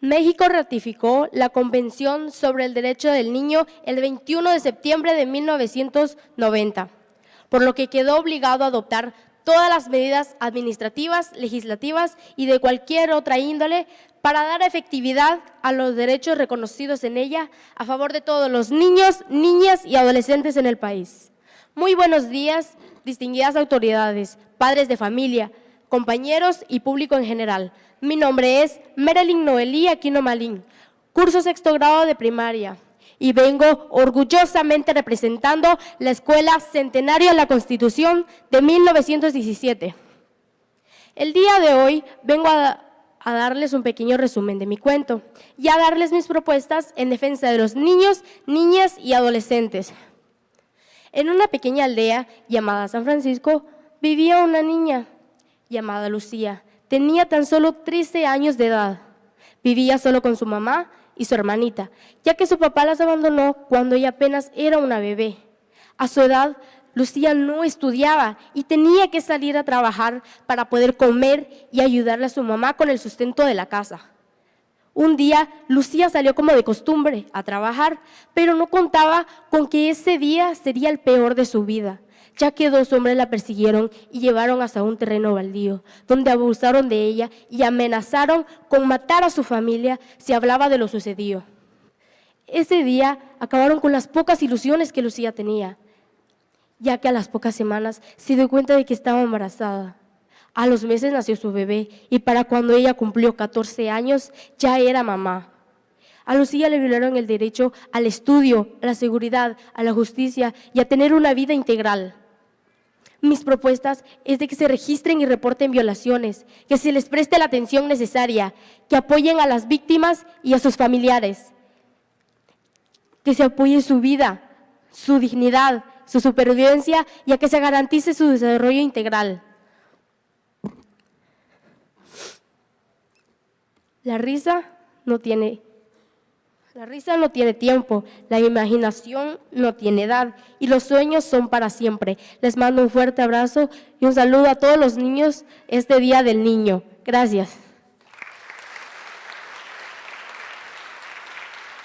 México ratificó la Convención sobre el Derecho del Niño el 21 de septiembre de 1990, por lo que quedó obligado a adoptar todas las medidas administrativas, legislativas y de cualquier otra índole para dar efectividad a los derechos reconocidos en ella a favor de todos los niños, niñas y adolescentes en el país. Muy buenos días, distinguidas autoridades, padres de familia, compañeros y público en general. Mi nombre es Marilyn Noelí Aquino Malín, curso sexto grado de primaria y vengo orgullosamente representando la Escuela Centenario de la Constitución de 1917. El día de hoy vengo a, darles un pequeño resumen de mi cuento y a darles mis propuestas en defensa de los niños, niñas y adolescentes. En una pequeña aldea llamada San Francisco vivía una niña llamada Lucía. Tenía tan solo 13 años de edad. Vivía solo con su mamá y su hermanita, ya que su papá las abandonó cuando ella apenas era una bebé. A su edad, Lucía no estudiaba y tenía que salir a trabajar para poder comer y ayudarle a su mamá con el sustento de la casa. Un día, Lucía salió como de costumbre a trabajar, pero no contaba con que ese día sería el peor de su vida ya que dos hombres la persiguieron y llevaron hasta un terreno baldío, donde abusaron de ella y amenazaron con matar a su familia si hablaba de lo sucedido. Ese día acabaron con las pocas ilusiones que Lucía tenía, ya que a las pocas semanas se dio cuenta de que estaba embarazada. A los meses nació su bebé y para cuando ella cumplió 14 años ya era mamá. A Lucía le violaron el derecho al estudio, a la seguridad, a la justicia y a tener una vida integral. Mis propuestas es de que se registren y reporten violaciones, que se les preste la atención necesaria, que apoyen a las víctimas y a sus familiares, que se apoye su vida, su dignidad, su supervivencia y a que se garantice su desarrollo integral. La risa no tiene la risa no tiene tiempo, la imaginación no tiene edad y los sueños son para siempre. Les mando un fuerte abrazo y un saludo a todos los niños este Día del Niño. Gracias.